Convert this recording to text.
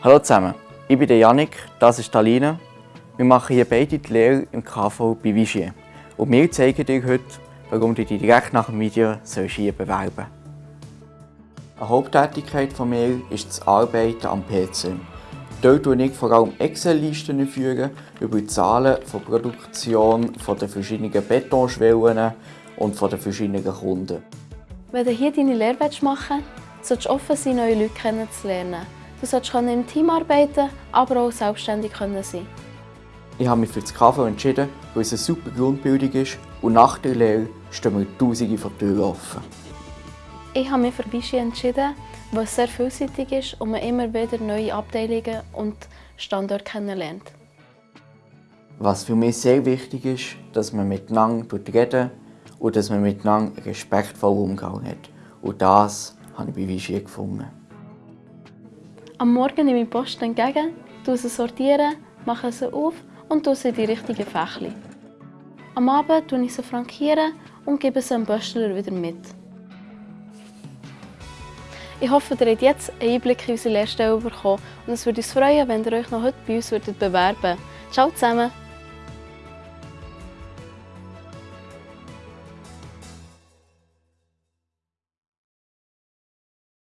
Hallo zusammen, ich bin der Janik, das ist Alina. Wir machen hier beide die Lehre im KV bei Vigier. Und wir zeigen dir heute, warum du dich direkt nach dem Video hier bewerben sollst. Eine Haupttätigkeit von mir ist das Arbeiten am PC. Dort führe ich vor allem Excel-Listen über die Zahlen von Produktion von den verschiedenen Betonschwellen und von den verschiedenen Kunden. Wenn du hier deine Lehre machen willst, solltest du offen sein, neue Leute kennenzulernen. Du solltest im Team arbeiten, aber auch selbstständig sein. Ich habe mich für das KV entschieden, weil es eine super Grundbildung ist und nach der Lehre stehen mir tausende von Türen offen. Ich habe mich für Vichy entschieden, weil es sehr vielseitig ist und man immer wieder neue Abteilungen und Standorte kennenlernt. Was für mich sehr wichtig ist, dass man miteinander reden und dass man miteinander respektvoll umgegangen hat. Und das habe ich bei Vichy gefunden. Am Morgen nehme ich die Post entgegen, sie sortieren, mache sie auf und tue sie in die richtigen Fächli. Am Abend frankiere ich sie frankieren und gebe sie dem Böstler wieder mit. Ich hoffe, ihr habt jetzt einen Einblick in unsere Lehrstelle bekommen und es würde uns freuen, wenn ihr euch noch heute bei uns bewerben würdet. Ciao zusammen!